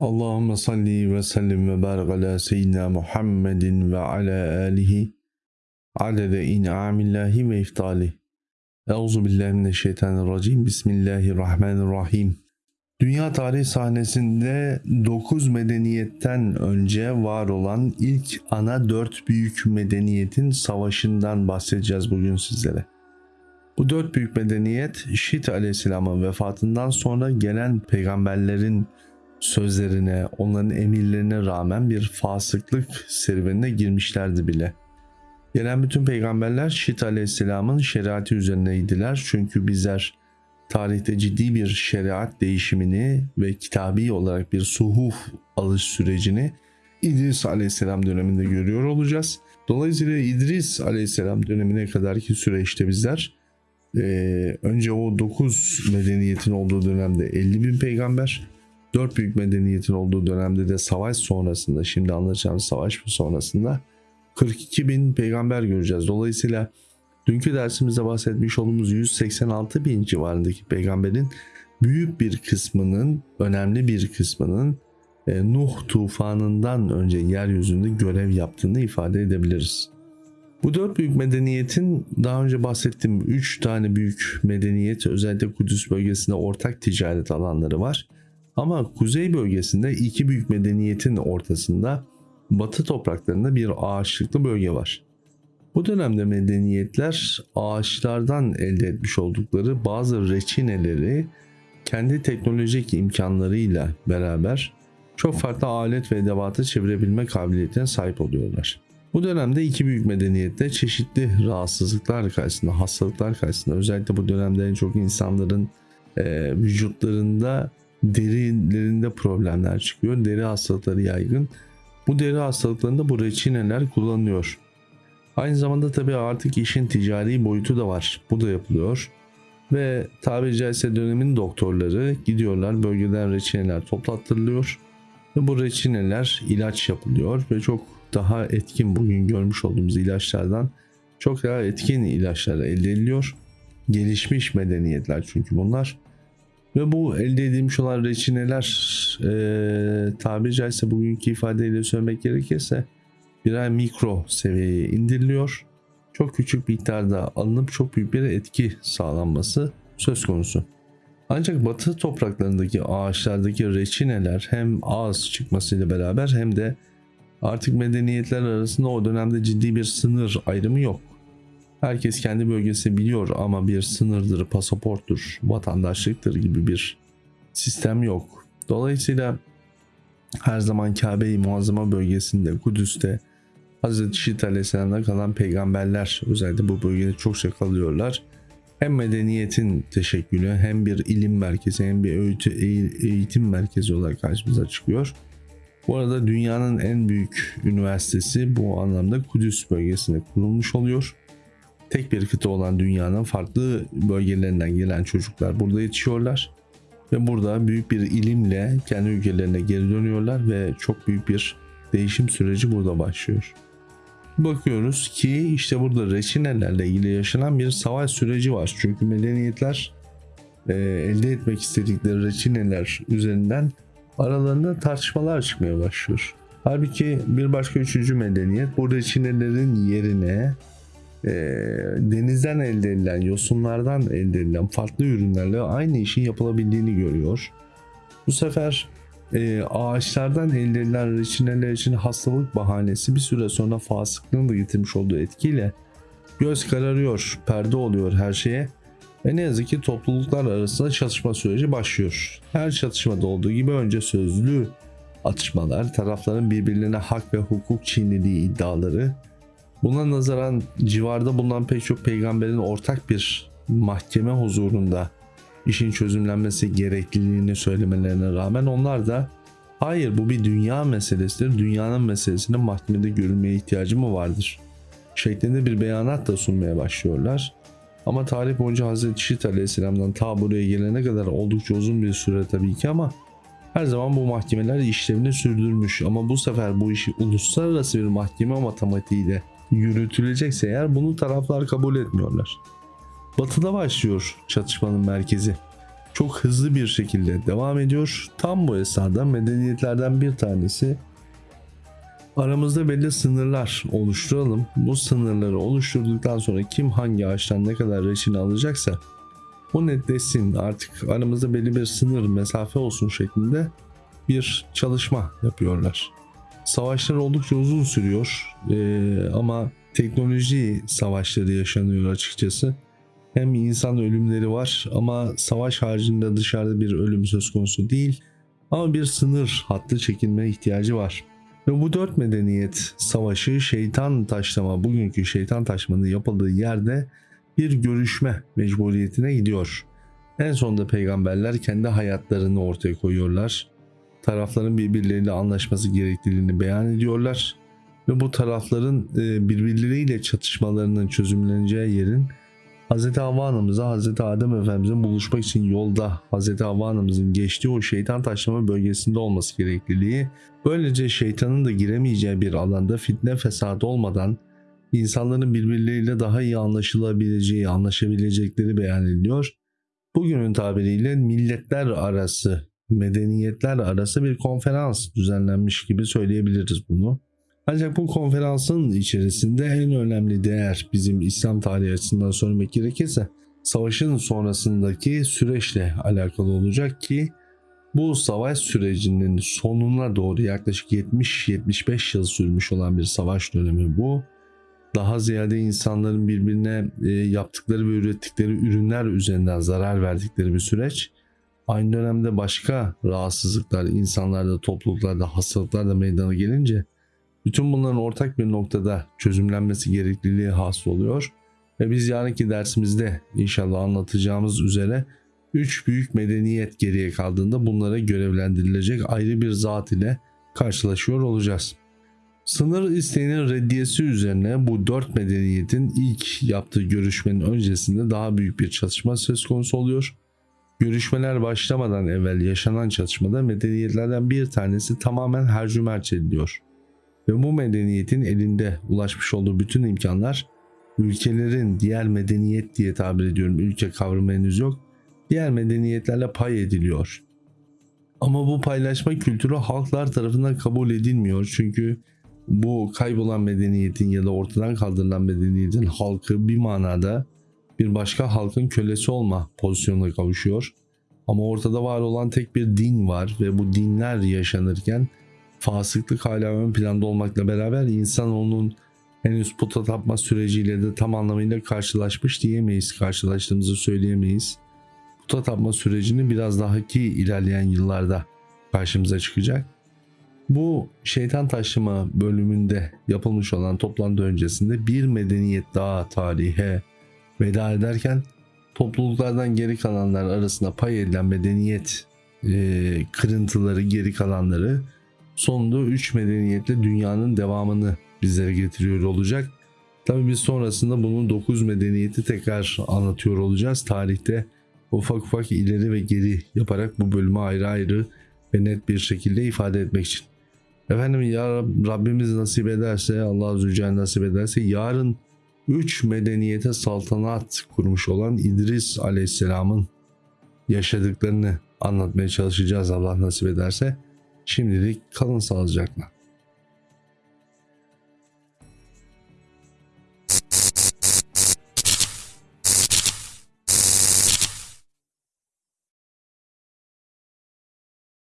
Allahümme salli ve sellim ve barik ala seyyidina Muhammedin ve ala alihi adede in'amillahi ve iftali. Euzu billahi mineşşeytanirracim. Bismillahirrahmanirrahim. Dünya tarih sahnesinde 9 medeniyetten önce var olan ilk ana 4 büyük medeniyetin savaşından bahsedeceğiz bugün sizlere. Bu dört büyük medeniyet Şit aleyhisselamın vefatından sonra gelen peygamberlerin sözlerine, onların emirlerine rağmen bir fasıklık serüvenine girmişlerdi bile. Gelen bütün peygamberler Şit aleyhisselamın şeriatı üzerineydiler. Çünkü bizler tarihte ciddi bir şeriat değişimini ve kitabi olarak bir suhuf alış sürecini İdris aleyhisselam döneminde görüyor olacağız. Dolayısıyla İdris aleyhisselam dönemine kadarki süreçte bizler e, önce o 9 medeniyetin olduğu dönemde 50 bin peygamber, 4 büyük medeniyetin olduğu dönemde de savaş sonrasında, şimdi anlatacağımız savaş sonrasında 42 bin peygamber göreceğiz. Dolayısıyla dünkü dersimizde bahsetmiş olduğumuz 186 bin civarındaki peygamberin büyük bir kısmının, önemli bir kısmının e, Nuh tufanından önce yeryüzünde görev yaptığını ifade edebiliriz. Bu dört büyük medeniyetin daha önce bahsettiğim üç tane büyük medeniyet özellikle Kudüs bölgesinde ortak ticaret alanları var. Ama kuzey bölgesinde iki büyük medeniyetin ortasında batı topraklarında bir ağaçlıklı bölge var. Bu dönemde medeniyetler ağaçlardan elde etmiş oldukları bazı reçineleri kendi teknolojik imkanlarıyla beraber çok farklı alet ve edevatı çevirebilme kabiliyetine sahip oluyorlar. Bu dönemde iki büyük medeniyette çeşitli rahatsızlıklar karşısında, hastalıklar karşısında özellikle bu dönemde en çok insanların e, vücutlarında derilerinde problemler çıkıyor. Deri hastalıkları yaygın. Bu deri hastalıklarında bu reçineler kullanılıyor. Aynı zamanda tabii artık işin ticari boyutu da var. Bu da yapılıyor. Ve tabiri caizse dönemin doktorları gidiyorlar bölgeden reçineler toplattırılıyor. Ve bu reçineler ilaç yapılıyor ve çok daha etkin bugün görmüş olduğumuz ilaçlardan çok daha etkin ilaçlar elde ediliyor. Gelişmiş medeniyetler çünkü bunlar. Ve bu elde edilmiş olan reçineler e, tabiri caizse bugünkü ifadeyle söylemek gerekirse birer mikro seviyeye indiriliyor. Çok küçük miktarda alınıp çok büyük bir etki sağlanması söz konusu. Ancak batı topraklarındaki ağaçlardaki reçineler hem az çıkmasıyla beraber hem de artık medeniyetler arasında o dönemde ciddi bir sınır ayrımı yok. Herkes kendi bölgesi biliyor ama bir sınırdır, pasaporttur, vatandaşlıktır gibi bir sistem yok. Dolayısıyla her zaman Kabe-i Muazzama bölgesinde, Kudüs'te Hz. Şit Aleyhisselam'da kalan peygamberler özellikle bu bölgede çokça kalıyorlar. Hem medeniyetin teşekkülü hem bir ilim merkezi hem bir eğitim merkezi olarak karşımıza çıkıyor. Bu arada dünyanın en büyük üniversitesi bu anlamda Kudüs bölgesinde kurulmuş oluyor. Tek bir kıta olan dünyanın farklı bölgelerinden gelen çocuklar burada yetişiyorlar. Ve burada büyük bir ilimle kendi ülkelerine geri dönüyorlar ve çok büyük bir değişim süreci burada başlıyor. Bakıyoruz ki işte burada reçinelerle ilgili yaşanan bir savaş süreci var. Çünkü medeniyetler e, elde etmek istedikleri reçineler üzerinden aralarında tartışmalar çıkmaya başlıyor. Halbuki bir başka üçüncü medeniyet bu reçinelerin yerine e, denizden elde edilen, yosunlardan elde edilen farklı ürünlerle aynı işin yapılabildiğini görüyor. Bu sefer e, ağaçlardan elde edilen reçineler için hastalık bahanesi bir süre sonra fasıklığın da getirmiş olduğu etkiyle göz kararıyor, perde oluyor her şeye ve ne yazık ki topluluklar arasında çatışma süreci başlıyor. Her çatışmada olduğu gibi önce sözlü atışmalar, tarafların birbirlerine hak ve hukuk çiğnediği iddiaları, buna nazaran civarda bulunan pek çok peygamberin ortak bir mahkeme huzurunda işin çözümlenmesi gerekliliğini söylemelerine rağmen onlar da hayır bu bir dünya meselesidir, dünyanın meselesinin mahkemede görülmeye ihtiyacı mı vardır? şeklinde bir beyanat da sunmaya başlıyorlar. Ama tarih boyunca Hazreti Şit Aleyhisselam'dan ta buraya gelene kadar oldukça uzun bir süre tabii ki ama her zaman bu mahkemeler işlevini sürdürmüş. Ama bu sefer bu işi uluslararası bir mahkeme matematiğiyle yürütülecekse eğer bunu taraflar kabul etmiyorlar. Batıda başlıyor çatışmanın merkezi. çok hızlı bir şekilde devam ediyor. Tam bu esnada medeniyetlerden bir tanesi aramızda belli sınırlar oluşturalım. Bu sınırları oluşturduktan sonra kim hangi ağaçtan ne kadar reçine alacaksa bu netleşsin artık aramızda belli bir sınır mesafe olsun şeklinde bir çalışma yapıyorlar. Savaşlar oldukça uzun sürüyor Ee, ama teknoloji savaşları yaşanıyor açıkçası. Hem insan ölümleri var ama savaş haricinde dışarıda bir ölüm söz konusu değil. Ama bir sınır hattı çekilme ihtiyacı var. Ve bu dört medeniyet savaşı şeytan taşlama, bugünkü şeytan taşmanın yapıldığı yerde bir görüşme mecburiyetine gidiyor. En sonunda peygamberler kendi hayatlarını ortaya koyuyorlar. Tarafların birbirleriyle anlaşması gerekliliğini beyan ediyorlar. Ve bu tarafların e, birbirleriyle çatışmalarının çözümleneceği yerin Hz. Havva Anamıza Hz. Adem Efendimiz'in buluşmak için yolda Hz. Havva Anamızın geçtiği o şeytan taşlama bölgesinde olması gerekliliği, böylece şeytanın da giremeyeceği bir alanda fitne fesat olmadan insanların birbirleriyle daha iyi anlaşılabileceği, anlaşabilecekleri beyan ediliyor. Bugünün tabiriyle milletler arası, medeniyetler arası bir konferans düzenlenmiş gibi söyleyebiliriz bunu. Ancak bu konferansın içerisinde en önemli değer bizim İslam tarihi açısından söylemek gerekirse savaşın sonrasındaki süreçle alakalı olacak ki bu savaş sürecinin sonuna doğru yaklaşık 70-75 yıl sürmüş olan bir savaş dönemi bu. Daha ziyade insanların birbirine e, yaptıkları ve ürettikleri ürünler üzerinden zarar verdikleri bir süreç. Aynı dönemde başka rahatsızlıklar insanlarda, topluluklarda, hastalıklar da meydana gelince bütün bunların ortak bir noktada çözümlenmesi gerekliliği hasıl oluyor. Ve biz yarınki dersimizde inşallah anlatacağımız üzere 3 büyük medeniyet geriye kaldığında bunlara görevlendirilecek ayrı bir zat ile karşılaşıyor olacağız. Sınır isteğinin reddiyesi üzerine bu dört medeniyetin ilk yaptığı görüşmenin öncesinde daha büyük bir çatışma söz konusu oluyor. Görüşmeler başlamadan evvel yaşanan çatışmada medeniyetlerden bir tanesi tamamen hercümerç ediliyor. Ve bu medeniyetin elinde ulaşmış olduğu bütün imkanlar ülkelerin diğer medeniyet diye tabir ediyorum ülke kavramı henüz yok. Diğer medeniyetlerle pay ediliyor. Ama bu paylaşma kültürü halklar tarafından kabul edilmiyor. Çünkü bu kaybolan medeniyetin ya da ortadan kaldırılan medeniyetin halkı bir manada bir başka halkın kölesi olma pozisyonuna kavuşuyor. Ama ortada var olan tek bir din var ve bu dinler yaşanırken fasıklık hala ön planda olmakla beraber insan onun henüz puta tapma süreciyle de tam anlamıyla karşılaşmış diyemeyiz. Karşılaştığımızı söyleyemeyiz. Puta tapma sürecini biraz daha ki ilerleyen yıllarda karşımıza çıkacak. Bu şeytan taşıma bölümünde yapılmış olan toplantı öncesinde bir medeniyet daha tarihe veda ederken topluluklardan geri kalanlar arasında pay edilen medeniyet e, kırıntıları geri kalanları sonunda 3 medeniyetle dünyanın devamını bizlere getiriyor olacak. Tabii biz sonrasında bunun 9 medeniyeti tekrar anlatıyor olacağız. Tarihte ufak ufak ileri ve geri yaparak bu bölümü ayrı ayrı ve net bir şekilde ifade etmek için. Efendim ya Rabbimiz nasip ederse Allah Zülcelal nasip ederse yarın 3 medeniyete saltanat kurmuş olan İdris Aleyhisselam'ın yaşadıklarını anlatmaya çalışacağız Allah nasip ederse. Şimdilik kalın sağlıcakla.